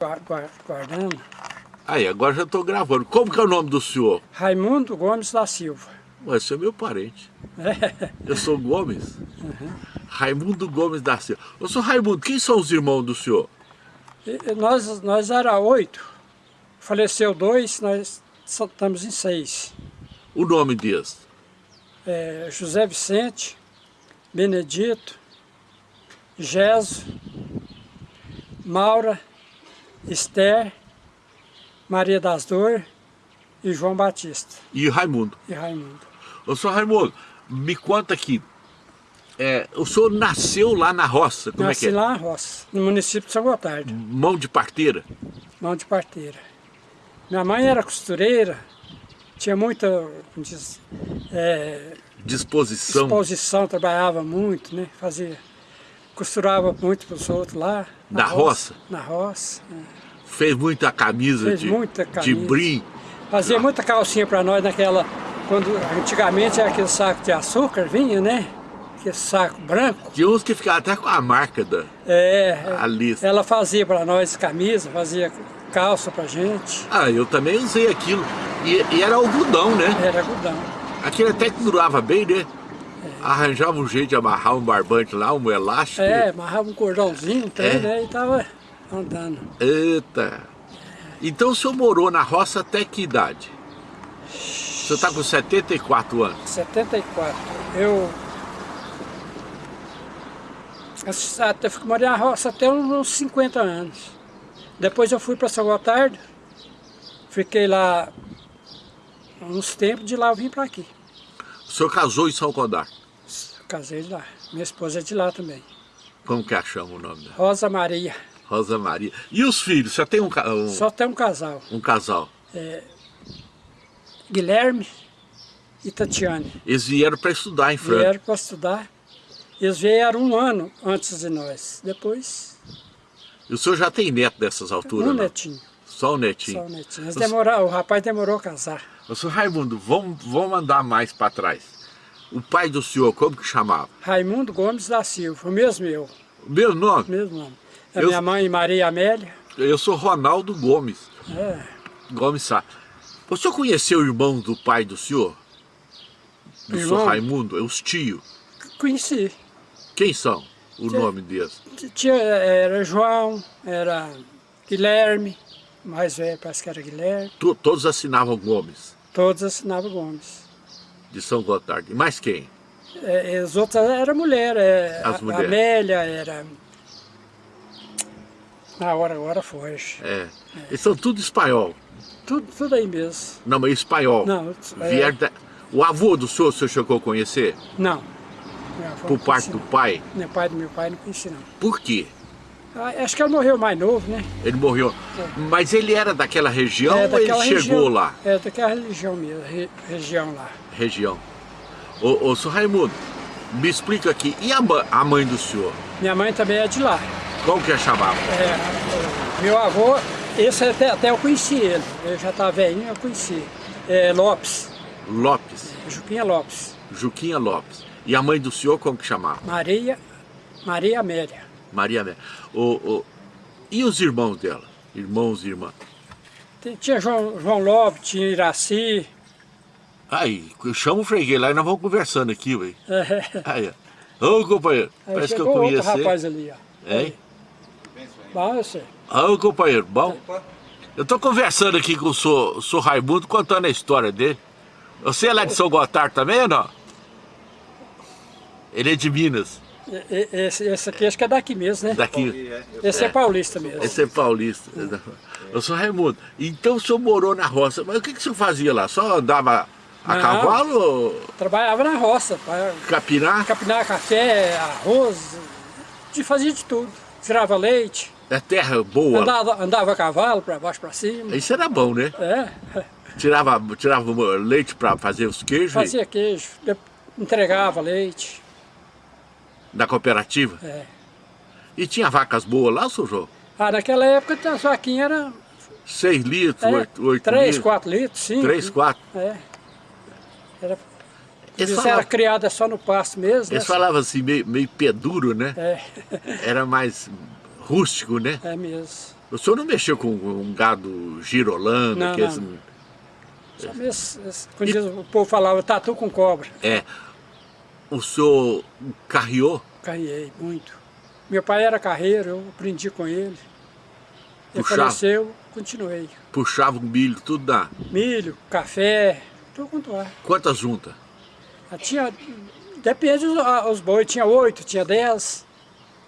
Guardando. Aí, agora já estou gravando. Como que é o nome do senhor? Raimundo Gomes da Silva. Ué, você é meu parente. É. Eu sou Gomes. Uhum. Raimundo Gomes da Silva. Eu sou Raimundo, quem são os irmãos do senhor? E, nós, nós era oito. Faleceu dois, nós estamos em seis. O nome deles? É, José Vicente, Benedito, Geso, Maura, Esther, Maria das Dores e João Batista. E Raimundo. E Raimundo. Ô, senhor Raimundo, me conta aqui, é, o senhor nasceu lá na roça, como Nasci é que é? lá na roça, no município de São Gotardo. Mão de parteira? Mão de parteira. Minha mãe era costureira, tinha muita diz, é, disposição. disposição, trabalhava muito, né? Fazia, costurava muito para os outros lá. Na, roça, roça? Na roça. É. Fez muita camisa, Fez de, muita camisa. de brim. Fazia ah. muita calcinha para nós naquela, quando antigamente era aquele saco de açúcar, vinha, né? Aquele saco branco. Tinha uns que ficavam até com a marca da é, a lista. Ela fazia para nós camisa, fazia calça pra gente. Ah, eu também usei aquilo. E, e era algodão, né? Era algodão. Aquilo até que durava bem, né? Arranjava um jeito de amarrar um barbante lá, um elástico. É, amarrava um cordãozinho, então, é. né? E tava andando. Eita! Então o senhor morou na roça até que idade? O senhor está com 74 anos? 74. Eu... Até morei na roça até uns 50 anos. Depois eu fui para São Gotardo, fiquei lá uns tempos, de lá eu vim para aqui. O senhor casou em São Gotardo? Casei lá. Minha esposa é de lá também. Como que a chama o nome dela? Rosa Maria. Rosa Maria. E os filhos? Só tem um, um... Só tem um casal. Um casal. É, Guilherme e Tatiane. Eles vieram para estudar em Franca? Vieram para estudar. Eles vieram um ano antes de nós. Depois... E o senhor já tem neto dessas alturas? Um não? netinho. Só o netinho? Só o netinho. Eles demoraram, o rapaz demorou a casar. O senhor Raimundo, vamos, vamos andar mais para trás. O pai do senhor, como que chamava? Raimundo Gomes da Silva, o mesmo eu. O mesmo nome? O mesmo nome. A eu, minha mãe, Maria Amélia. Eu sou Ronaldo Gomes. É. Gomes Sá. O senhor conheceu o irmão do pai do senhor? Do Irmão? senhor Raimundo? É os tios? Conheci. Quem são o nome deles? Tinha, era João, era Guilherme, mais velho, parece que era Guilherme. Tu, todos assinavam Gomes? Todos assinavam Gomes. De São Gotardo. E mais quem? É, as outras eram mulher, é, As mulheres. Amélia, era na hora agora foge. É. é. Eles são tudo espanhol. Tudo, tudo aí mesmo. Não, mas espanhol. Não. É... Da... O avô do senhor, o senhor chegou a conhecer? Não. Por parte do pai? Meu pai do meu pai não conheci não. Por quê? Ah, acho que ele morreu mais novo, né? Ele morreu. É. Mas ele era daquela região é, daquela ou ele região, chegou lá? É, daquela região mesmo, re, região lá. Região. Ô, ô, senhor Raimundo, me explica aqui, e a, a mãe do senhor? Minha mãe também é de lá. Como que é chamava? É, meu avô, esse até, até eu conheci ele, eu já estava velhinho, eu conheci. É, Lopes. Lopes? Juquinha Lopes. Juquinha Lopes. E a mãe do senhor como que chamava? Maria, Maria Amélia. Maria Amélia. O, o, e os irmãos dela? Irmãos e irmãs? Tinha João, João Lopes, tinha Iraci. Aí, chama o freguês lá e nós vamos conversando aqui, velho. É. Aí, Ô, companheiro, Aí parece que eu conheço. outro rapaz ali, ó. Hein? Bom, eu sei. Ah, companheiro, bom? Eu tô conversando aqui com o senhor, senhor Raimundo, contando a história dele. Você é lá de São Gotardo também ou não? Ele é de Minas. Esse, esse aqui acho que é daqui mesmo, né? Daqui. Esse é, é paulista mesmo. Esse é paulista. Eu sou Raimundo. Então o senhor morou na roça. Mas o que, que o senhor fazia lá? Só andava a Não, cavalo? Ou... Trabalhava na roça. Capinar? Capinar café, arroz, de fazia de tudo. Tirava leite. É terra boa? Andava, andava a cavalo para baixo para cima. Isso era bom, né? É. Tirava, tirava leite para fazer os queijos? Fazia queijo, entregava leite. Da cooperativa? É. E tinha vacas boas lá, seu João? Ah, naquela época as vaquinhas eram... 6 litros, é, 8, 8 3, litros? 4 litros, sim. 3, 4? É. Era, eles falavam, era criada só no pasto mesmo. Eles né? falavam assim, meio, meio peduro, né? É. Era mais rústico, né? É mesmo. O senhor não mexeu com um gado girolando? Não, que não. Só mesmo, diz- o povo falava tatu com cobra. É. O senhor carreou? Carriei muito. Meu pai era carreiro, eu aprendi com ele. Ele Puxava? faleceu, continuei. Puxava o milho, tudo dá. Milho, café, tudo quanto é. Quantas juntas? Ah, Tinha, depende os, ah, bois, tinha oito, tinha dez.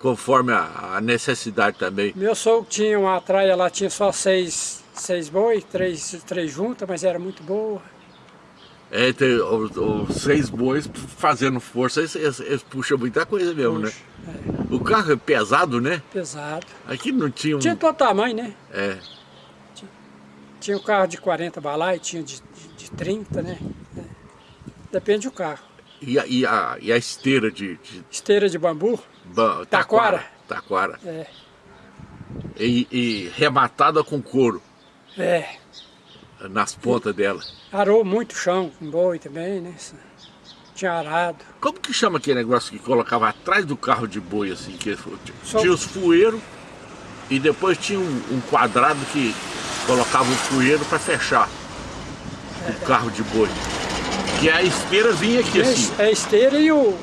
Conforme a, a necessidade também. Meu sogro tinha uma traia lá, tinha só seis, seis boi, três, três juntas, mas era muito boa. É, tem os, os seis bois fazendo força, eles, eles- eles puxam muita coisa mesmo, Puxa, né? O carro é pesado, né? Pesado. Aqui não tinha um... Tinha todo tamanho, né? É, Tinha um carro de 40 balai, tinha de, de, de 30, né? É. Depende do carro. e, a, e, a, e a esteira de... de Esteira de bambu, ba- Taquara. Taquara. é. E, e rematada com couro É, nas pontas dela. arou muito chão com boi também, né? Tinha arado. Como que chama aquele negócio que colocava atrás do carro de boi, assim? Que Só- tinha os fueiros e depois tinha um, um quadrado que colocava o fueiro para fechar o carro de boi. Que a esteira vinha aqui assim, É a esteira e o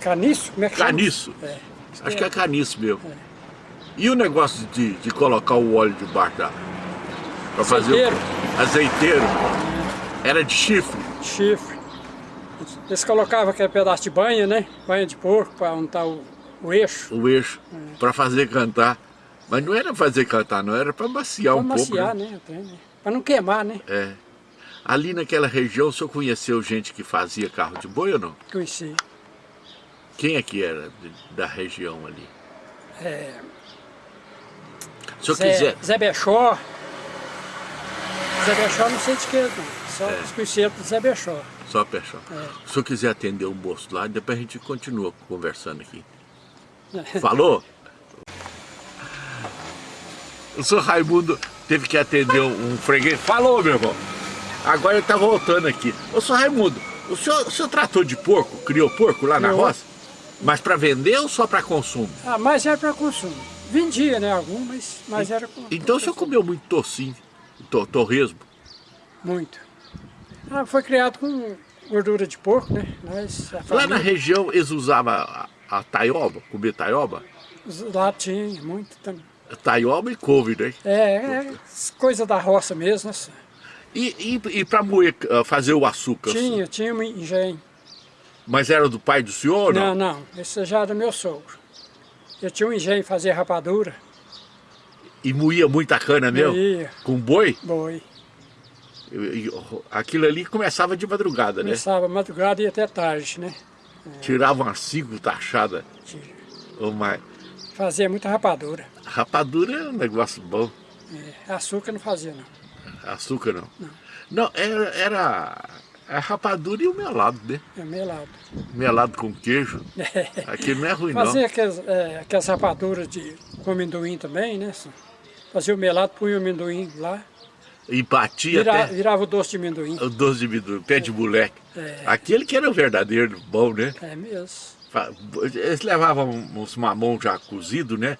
caniço, como é que chama? caniço. É. Acho que é caniço mesmo. E o negócio de, de colocar o óleo debaixo da... Para fazer Azeiteiro. o azeiteiro. Era de chifre. chifre. Eles colocavam aquele pedaço de banha, né? Banha de porco para untar o, o eixo. o eixo para fazer cantar. Mas não era fazer cantar, não, era para maciar Para um maciar, pouco. né? né? né? Para não queimar, né? É. Ali naquela região, o senhor conheceu gente que fazia carro de boi ou não? Conheci. Quem é que era da região ali? É, Se eu Zé, quiser, Zé Bechó. Zé Bechó não sei de que, não. Só É. os do Zé Bechó. só pechar. É. Se senhor quiser atender um moço lá, depois a gente continua conversando aqui. Falou? O senhor Raimundo teve que atender um freguês. Falou, meu irmão. Agora ele tá voltando aqui. Ô, senhor Raimundo, o senhor, o senhor tratou de porco? Criou porco lá na roça? Mas para vender ou só para consumo? Ah, mas era para consumo. Vendia, né? Algum, mas, mas era com Então o senhor comeu muito tocinho, to, torresmo. muito. Ah, foi criado com gordura de porco, né? A Lá na região eles usavam a, a taioba, comer taioba? Lá tinha muito também. Taioba e couve, né? É, é coisa da roça mesmo, né? E, e, e para moer, ah, fazer o açúcar? Tinha, tinha um engenho. Mas era do pai do senhor Não, não? não, esse já era meu sogro. Eu tinha um engenho fazer rapadura, E moía muita cana mesmo? Moía. Com boi? boi. E- aquilo ali começava de madrugada, né? Começava madrugada e até tarde, né? Tirava umas cinco taxadas ou mais. Fazia muita rapadura. Rapadura é um negócio bom. É, açúcar não fazia, não. Açúcar não. Não, era, era a rapadura e o melado, né? É melado. Melado com queijo. Aquilo não é ruim, não. Fazia aquelas, é, aquelas rapaduras de, com amendoim também, né? Fazia o melado, punha o amendoim lá. E batia Vira, até virava o doce de amendoim. o doce de amendoim, pé de moleque. É. Aquele que era o verdadeiro bom, né? É mesmo. Eles levavam uns mamão já cozido, né?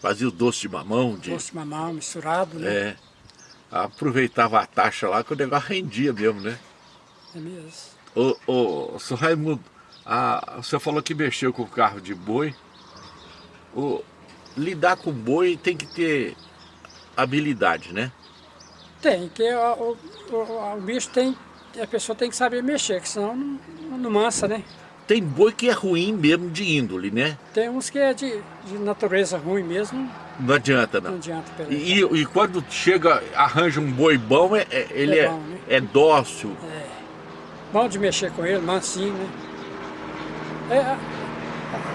Fazia o doce de mamão, de, Doce de mamão misturado, né? é, aproveitava a taxa lá que o negócio rendia mesmo, né? É mesmo. Ô, ô, seu Raimundo, a, você falou que mexeu com o carro de boi. O, lidar com boi tem que ter habilidade, né? Tem, que o, o, o, o bicho tem, a pessoa tem que saber mexer, que senão não, não mansa, né? Tem boi que é ruim mesmo de índole, né? Tem uns que é de, de natureza ruim mesmo, Não adianta não não. adianta pelejar. E, e quando chega, arranja um boi bom, é, é- ele É é, bom, né? é dócil. Bom de mexer com ele, mansinho, né? É,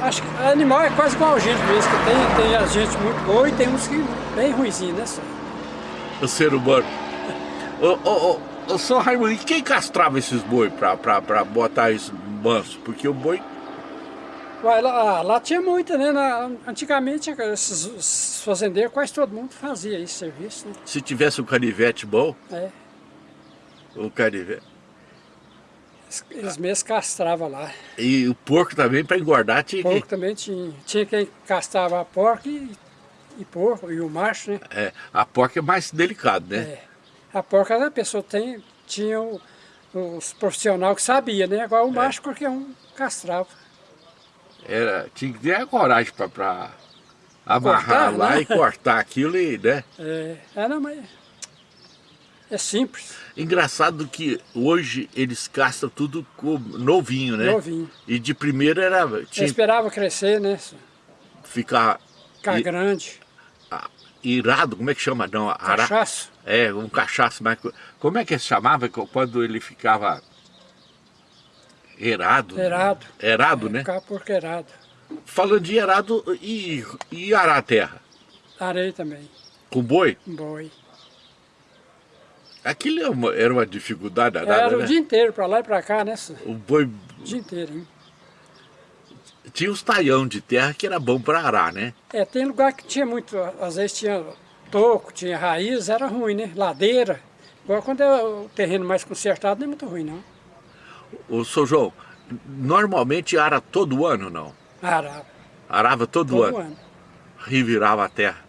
acho que animal é quase igual a gente mesmo, que tem, tem a gente muito boa e tem uns que bem ruizinho, né? só? o ser humano. Ô, ô, ô, ô, só Raimundo, e quem castrava esses boi pra, pra, pra botar isso manso? Porque o boi, Uai, lá, lá tinha muita, né? Na- antigamente, esses, esses fazendeiros, quase todo mundo fazia esse serviço, né? se tivesse um canivete bom, É, o canivete. Eles- mesmos castravam lá. E o porco também, pra engordar, tinha que... Porco também tinha. Tinha quem castrava a porca e e porco, e o macho, né? É, a porca é mais delicado, né? É. A porca a pessoa tem, tinha os profissionais que sabia, né? Agora o é. macho qualquer um castrava. Era, tinha que ter a coragem para amarrar cortar, lá né? e cortar aquilo e, né? É, era, mas é simples. Engraçado que hoje eles castram tudo novinho, né? Novinho. E de primeira era... Tinha... Eu esperava crescer, né? Ficar... Ficar grande. Irado, como é que chama? Não, ara... Cachaço. É, um cachaço. Mas como é que se chamava quando ele ficava... Erado. Erado. Erado, é, né? Ficava porqueirado. Falando de erado e, e arar a terra? Arei também. Com boi? Com boi. Aquilo era é uma, era uma dificuldade danada, Era o né? dia inteiro, para lá e para cá, né? O boi... O dia inteiro, hein? Tinha os taião de terra que era bom para arar, né? É, tem lugar que tinha muito, às vezes tinha toco, tinha raiz, era ruim, né? Ladeira. Agora quando é o terreno mais consertado não é muito ruim, não. O seu João, normalmente ara todo ano, não? Arava. Arava todo, todo ano? ano. Revirava a terra.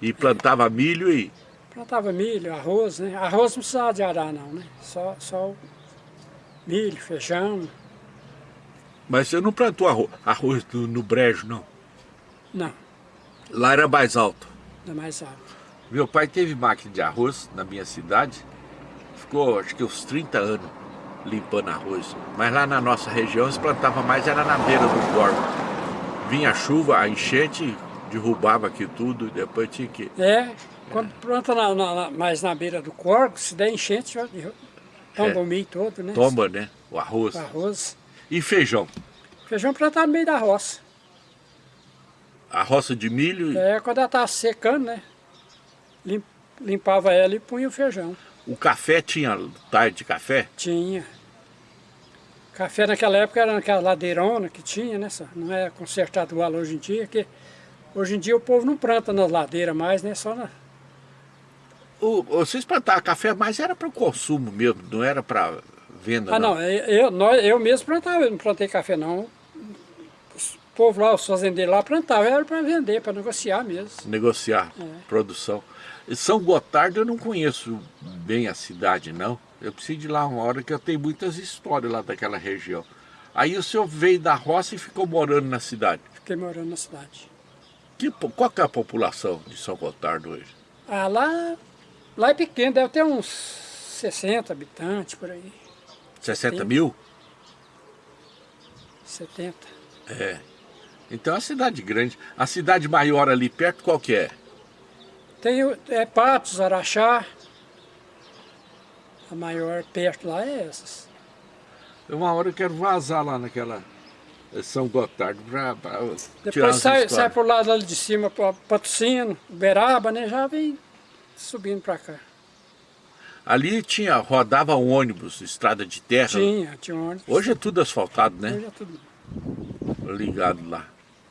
E plantava milho e Plantava milho, arroz, né? Arroz não precisava de arar não, né? Só, só milho, feijão. Mas você não plantou arroz, arroz no, no brejo, não? Não. Lá era mais alto? Era mais alto. Meu pai teve máquina de arroz na minha cidade. Ficou, acho que uns 30 anos limpando arroz. Mas lá na nossa região eles plantavam mais, era na beira do corpo. Vinha a chuva, a enchente, derrubava aqui tudo, depois tinha que... É, quando planta na, na, mais na beira do corpo, se der enchente, já tomba é. o milho todo, né? Tomba, né? O arroz. O arroz. E feijão? Feijão plantado no meio da roça. A roça de milho? É, quando ela estava secando, né? Limpava ela e punha o feijão. O café tinha tarde de café? Tinha. Café naquela época era naquela ladeirona que tinha, né? Não é consertado igual hoje em dia, que hoje em dia o povo não planta nas ladeiras mais, né? Só na, o, vocês plantavam café, mas era para o consumo mesmo, não era para venda Ah não, não eu, nós, eu mesmo plantava, eu não plantei café não. O povo lá, os fazendeiros lá plantavam, era para vender, para negociar mesmo. Negociar, é. produção. São Gotardo eu não conheço bem a cidade não, eu preciso de lá uma hora que eu tenho muitas histórias lá daquela região. Aí o senhor veio da roça e ficou morando na cidade? Fiquei morando na cidade. Que, qual que é a população de São Gotardo hoje? Ah, lá Lá é pequeno, deve ter uns 60 habitantes por aí. 60 Tem. mil? 70. É. Então é uma cidade grande. A cidade maior ali perto qual que é? Tem é, Patos, Araxá. A maior perto lá é essas. Uma hora eu quero vazar lá naquela São Gotardo para Depois sai, sai por lado ali de cima, para Patrocínio, Uberaba, né? Já vem subindo para cá. Ali tinha, rodava um ônibus, estrada de terra? Tinha, tinha um ônibus. Hoje é tudo asfaltado, né? Hoje é tudo. Ligado lá.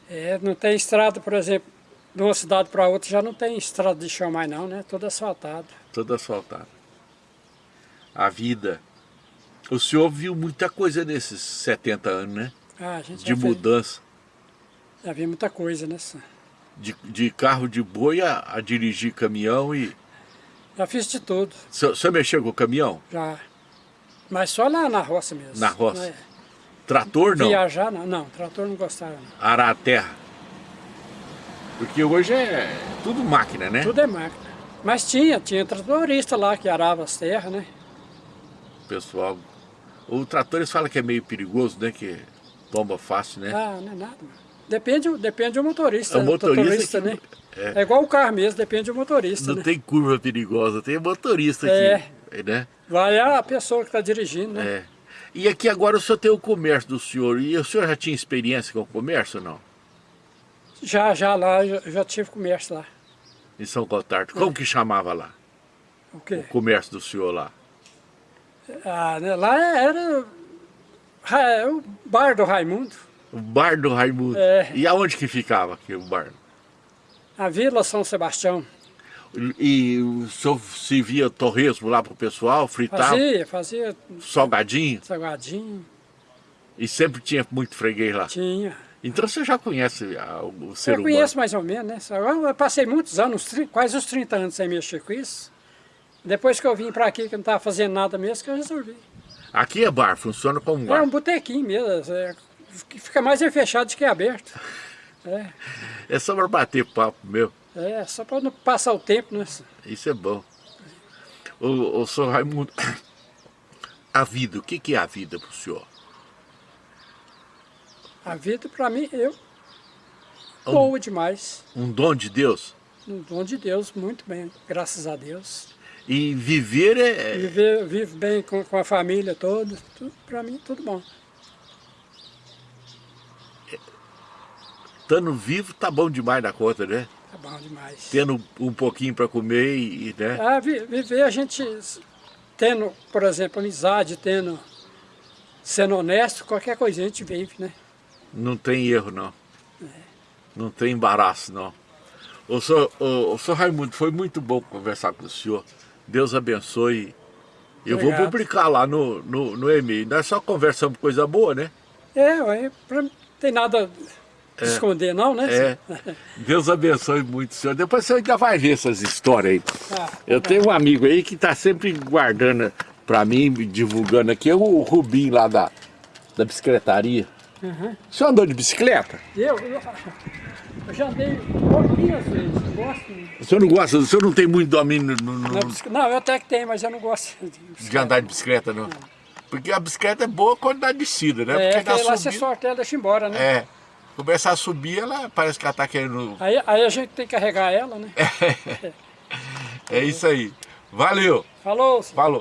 É, não tem estrada, por exemplo, de uma cidade para outra já não tem estrada de chão mais não, né? Tudo asfaltado. Tudo asfaltado. A vida. O senhor viu muita coisa nesses 70 anos, né? Ah, de mudança. Fez, já viu muita coisa, né? de, de carro de boi a, a, dirigir caminhão e... Já fiz de tudo. Você mexeu com o caminhão? Já. Mas só lá na roça mesmo. Na roça? É. Trator não? Viajar não, não, trator não gostava não. Arar a terra? Porque hoje é tudo máquina, né? Tudo é máquina. Mas tinha, tinha tratorista lá que arava as terras, né? Pessoal, o trator eles falam que é meio perigoso, né? Que tomba fácil, né? Ah, não é nada. Depende, depende do motorista. É o motorista, motorista que... né? É. é. igual o carro mesmo, depende do motorista. Não né? tem curva perigosa, tem motorista é. aqui. Né? Vai a pessoa que está dirigindo, né? É. E aqui agora o senhor tem o comércio do senhor. E o senhor já tinha experiência com o comércio ou não? Já, já lá, já, já tive comércio lá. Em São Gotardo. Como é. que chamava lá? O quê? O comércio do senhor lá? Ah, né? Lá era é, o bar do Raimundo. O bar do Raimundo. É. E aonde que ficava aqui o bar? A Vila São Sebastião. E o senhor servia torresmo lá pro pessoal, fritava? Fazia, fazia. Salgadinho? Salgadinho. E sempre tinha muito freguês lá? Tinha. Então você já conhece a, o ser eu humano? conheço mais ou menos, né? Eu passei muitos anos, quase os 30 anos sem mexer com isso. Depois que eu vim para aqui, que eu não estava fazendo nada mesmo, que eu resolvi. Aqui é bar, funciona como É bar. um botequinho mesmo, é, fica mais é fechado do que aberto. É, É só para bater papo, meu. é só para não passar o tempo, né? Isso é bom. O, o senhor Raimundo, a vida, o que, que é a vida para o senhor? A vida para mim, eu, Um- boa demais. Um dom de Deus? Um dom de Deus, muito bem, graças a Deus. E viver é, Viver, vivo bem com, com a família toda, para mim tudo bom. estando vivo, tá bom demais da conta, né? Tá bom demais. Tendo um pouquinho para comer e, né? Ah, vi- viver a gente tendo, por exemplo, amizade, tendo, sendo honesto, qualquer coisa a gente vive, né? Não tem erro, não. Não tem embaraço, não. O senhor, o, o senhor Raimundo, foi muito bom conversar com o senhor. Deus abençoe. Eu vou Obrigado. publicar lá no, no, no e-mail. Nós só conversamos coisa boa, né? É, ué, pra, não tem nada de esconder não, né? É. Deus abençoe muito o senhor. Depois você ainda vai ver essas histórias aí. Ah, Eu tenho um amigo aí que está sempre guardando para mim, divulgando aqui, é o Rubim lá da, da bicicletaria. Uhum. O senhor andou de bicicleta? Eu, eu, eu já andei pouquinhas vezes, não gosto O senhor não gosta, o senhor não tem muito domínio no, no- Não, eu até que tenho, mas eu não gosto de de andar de bicicleta, não? Porque a bicicleta é boa quando dá descida, né? É, Porque que aí lá você sorteia ela deixa embora, né? É. Começa a subir, ela parece que ela tá querendo. Aí, aí a gente tem que carregar ela, né? É isso aí. Valeu. Falou, senhor. Falou.